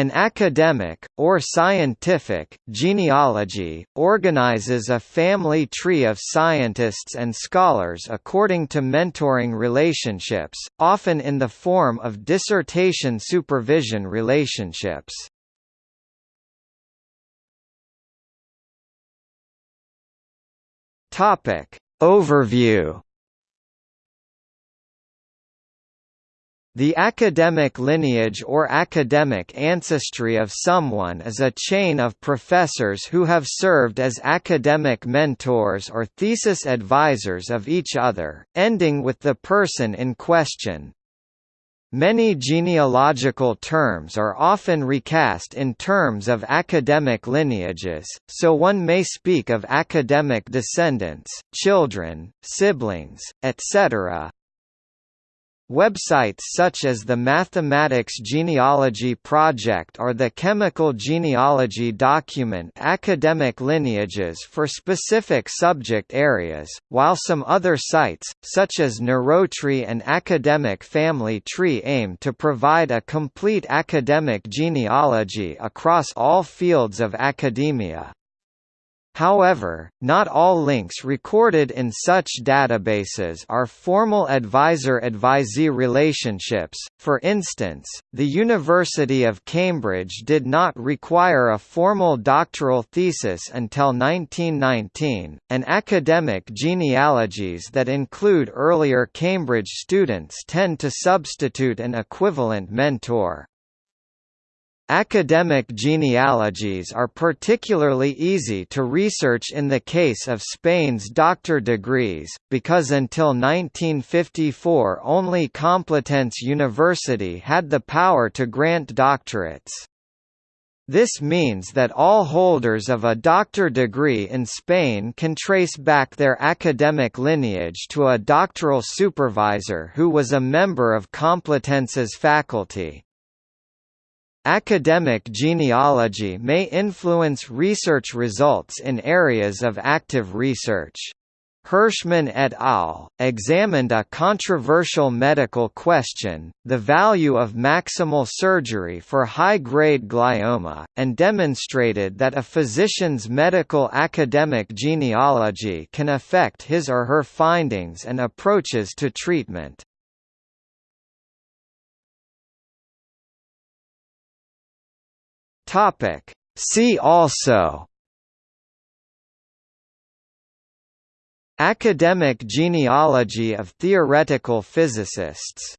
An academic, or scientific, genealogy, organizes a family tree of scientists and scholars according to mentoring relationships, often in the form of dissertation supervision relationships. Overview The academic lineage or academic ancestry of someone is a chain of professors who have served as academic mentors or thesis advisors of each other, ending with the person in question. Many genealogical terms are often recast in terms of academic lineages, so one may speak of academic descendants, children, siblings, etc., Websites such as the Mathematics Genealogy Project or the Chemical Genealogy document academic lineages for specific subject areas, while some other sites, such as Neurotree and Academic Family Tree aim to provide a complete academic genealogy across all fields of academia. However, not all links recorded in such databases are formal advisor-advisee relationships. For instance, the University of Cambridge did not require a formal doctoral thesis until 1919, and academic genealogies that include earlier Cambridge students tend to substitute an equivalent mentor. Academic genealogies are particularly easy to research in the case of Spain's doctor degrees, because until 1954 only Complutense University had the power to grant doctorates. This means that all holders of a doctor degree in Spain can trace back their academic lineage to a doctoral supervisor who was a member of Complutense's faculty. Academic genealogy may influence research results in areas of active research. Hirshman et al. examined a controversial medical question, the value of maximal surgery for high-grade glioma, and demonstrated that a physician's medical academic genealogy can affect his or her findings and approaches to treatment. Topic. See also Academic genealogy of theoretical physicists